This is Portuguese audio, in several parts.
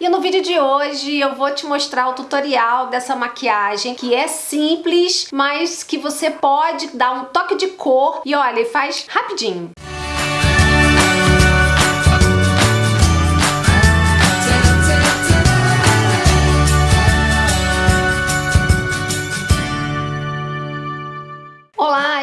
E no vídeo de hoje eu vou te mostrar o tutorial dessa maquiagem que é simples, mas que você pode dar um toque de cor e olha, faz rapidinho.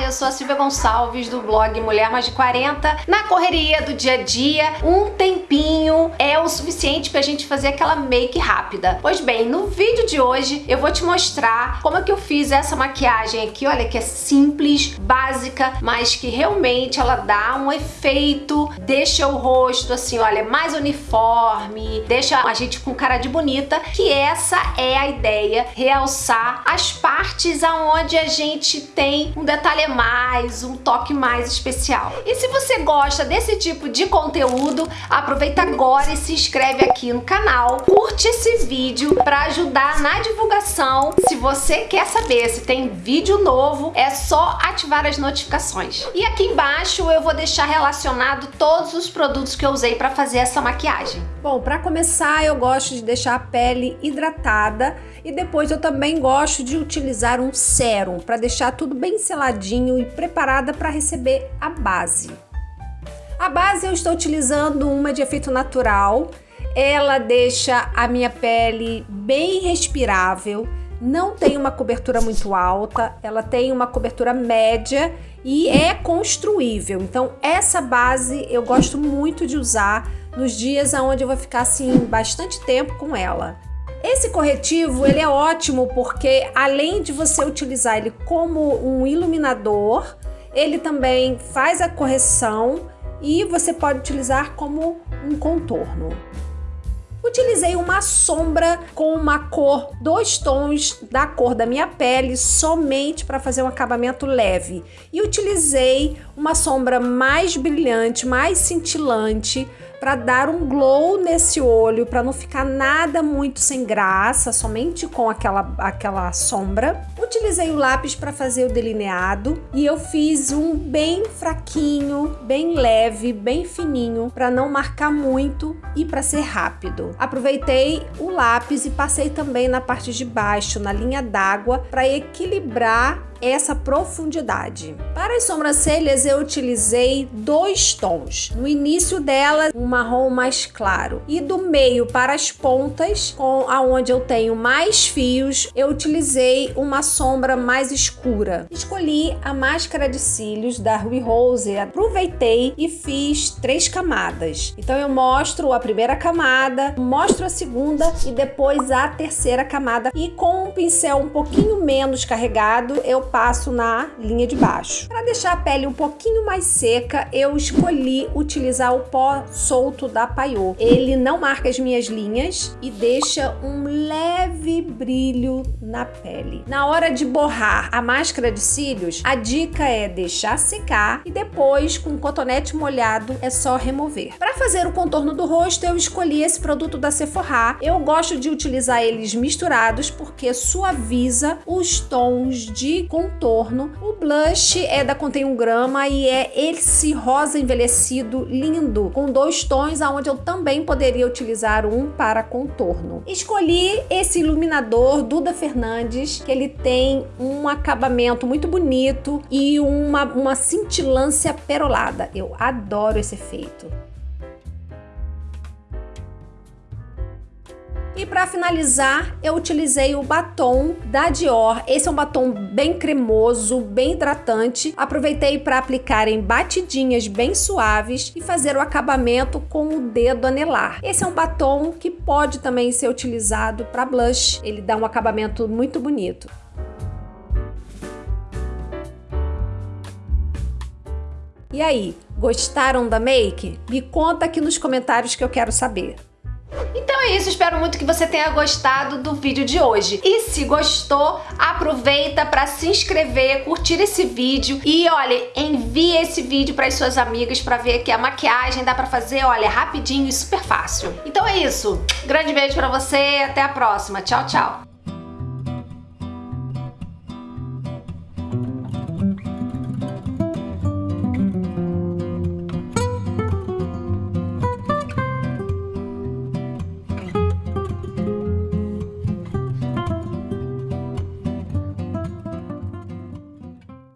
Eu sou a Silvia Gonçalves do blog Mulher Mais de 40. Na correria do dia a dia, um tempinho é o suficiente pra gente fazer aquela make rápida. Pois bem, no vídeo de hoje eu vou te mostrar como é que eu fiz essa maquiagem aqui, olha que é simples, básica, mas que realmente ela dá um efeito, deixa o rosto assim, olha, mais uniforme, deixa a gente com cara de bonita, que essa é a ideia, realçar as partes aonde a gente tem um detalhe mais, um toque mais especial. E se você gosta desse tipo de conteúdo, aproveita agora e se inscreve aqui no canal, curte esse vídeo para ajudar na divulgação. Se você quer saber se tem vídeo novo, é só ativar as notificações. E aqui embaixo eu vou deixar relacionado todos os produtos que eu usei para fazer essa maquiagem. Bom, para começar eu gosto de deixar a pele hidratada e depois eu também gosto de utilizar um sérum para deixar tudo bem seladinho e preparada para receber a base. A base eu estou utilizando uma de efeito natural, ela deixa a minha pele bem respirável, não tem uma cobertura muito alta, ela tem uma cobertura média e é construível. Então essa base eu gosto muito de usar nos dias onde eu vou ficar assim bastante tempo com ela. Esse corretivo ele é ótimo porque além de você utilizar ele como um iluminador, ele também faz a correção e você pode utilizar como um contorno. Utilizei uma sombra com uma cor, dois tons da cor da minha pele, somente para fazer um acabamento leve. E utilizei uma sombra mais brilhante, mais cintilante, para dar um glow nesse olho, para não ficar nada muito sem graça, somente com aquela, aquela sombra. Utilizei o lápis para fazer o delineado e eu fiz um bem fraquinho, bem leve, bem fininho, para não marcar muito e para ser rápido. Aproveitei o lápis e passei também na parte de baixo, na linha d'água, para equilibrar essa profundidade. Para as sobrancelhas eu utilizei dois tons. No início dela um marrom mais claro e do meio para as pontas, com aonde eu tenho mais fios, eu utilizei uma sombra mais escura. Escolhi a máscara de cílios da Rui Rose, aproveitei e fiz três camadas. Então eu mostro a primeira camada, mostro a segunda e depois a terceira camada e com um pincel um pouquinho menos carregado eu passo na linha de baixo. Para deixar a pele um pouquinho mais seca, eu escolhi utilizar o pó solto da Paiô. Ele não marca as minhas linhas e deixa um leve brilho na pele. Na hora de borrar a máscara de cílios, a dica é deixar secar e depois, com cotonete molhado, é só remover. Para fazer o contorno do rosto, eu escolhi esse produto da Sephora. Eu gosto de utilizar eles misturados porque suaviza os tons de contorno. O blush é da Contém 1 grama e é esse rosa envelhecido lindo, com dois tons, aonde eu também poderia utilizar um para contorno. Escolhi esse iluminador Duda Fernandes, que ele tem um acabamento muito bonito e uma, uma cintilância perolada. Eu adoro esse efeito. E para finalizar, eu utilizei o batom da Dior. Esse é um batom bem cremoso, bem hidratante. Aproveitei para aplicar em batidinhas bem suaves e fazer o acabamento com o dedo anelar. Esse é um batom que pode também ser utilizado para blush. Ele dá um acabamento muito bonito. E aí, gostaram da make? Me conta aqui nos comentários que eu quero saber. É isso, espero muito que você tenha gostado do vídeo de hoje. E se gostou, aproveita para se inscrever, curtir esse vídeo e, olha, envie esse vídeo para as suas amigas para ver que a maquiagem dá para fazer, olha, rapidinho e super fácil. Então é isso, grande beijo para você até a próxima. Tchau, tchau!